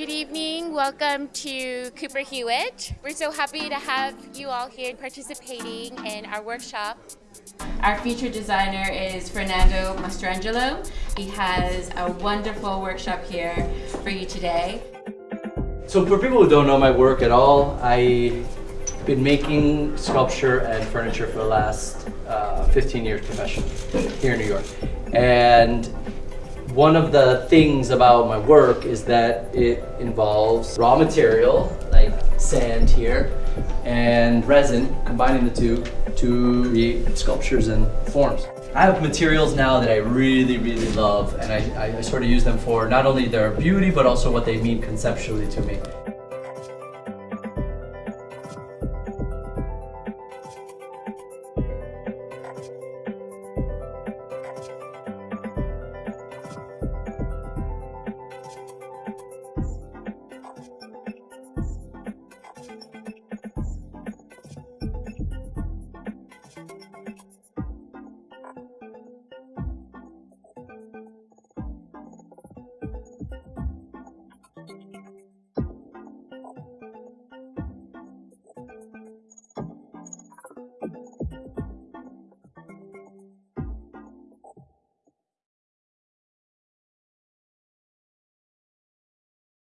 Good evening. Welcome to Cooper Hewitt. We're so happy to have you all here participating in our workshop. Our featured designer is Fernando Mastrangelo. He has a wonderful workshop here for you today. So for people who don't know my work at all, I've been making sculpture and furniture for the last uh, 15 years professionally here in New York. And one of the things about my work is that it involves raw material, like sand here, and resin, combining the two to create sculptures and forms. I have materials now that I really, really love, and I, I, I sort of use them for not only their beauty, but also what they mean conceptually to me.